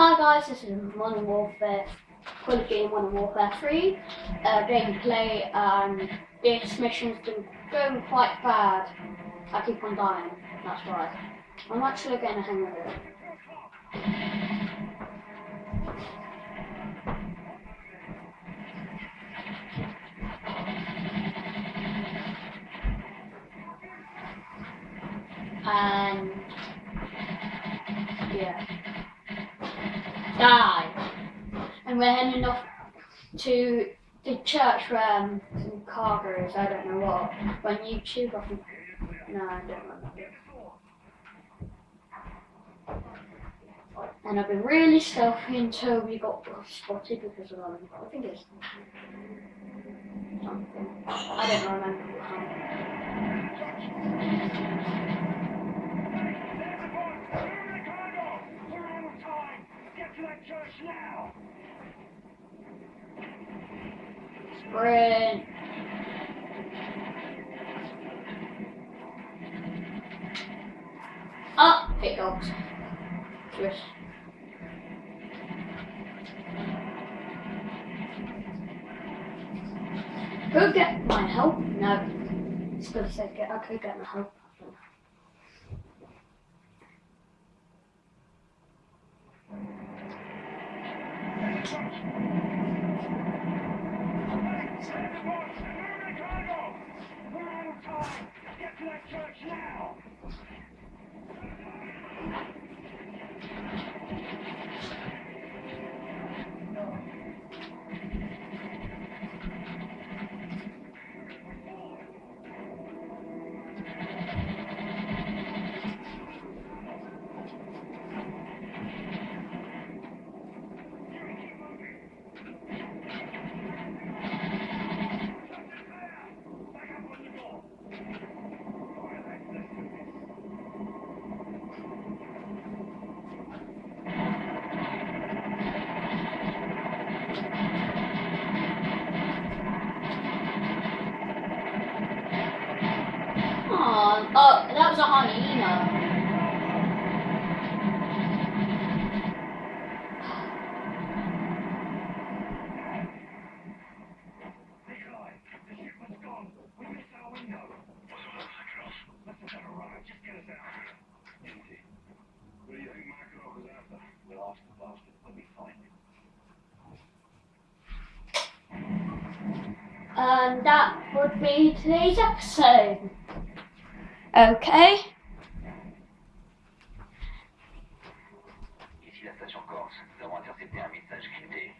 Hi guys, this is Modern Warfare, Call of Duty Modern Warfare 3 uh, gameplay and this mission's been going quite bad. I keep on dying, that's right. I'm actually getting a hang of it. And yeah. Die. And we're heading off to the church where um, some cargoes, I don't know what, on YouTube, I. No, I don't remember. And I've been really stealthy until we got spotted because of um, I think it's something. I don't remember. Sprint. Up it goes. Twist. Go get my help? No. It's gonna say get I could get my help. Oh, oh, that was a Oh, the ship was a little cross? That's a better runner. Just get us out. Empty. What do you think my colour was after? We'll ask the bastard when we find him. And that would be today's episode. Okay. Ici la station Corse. Nous avons intercepté un message crypté.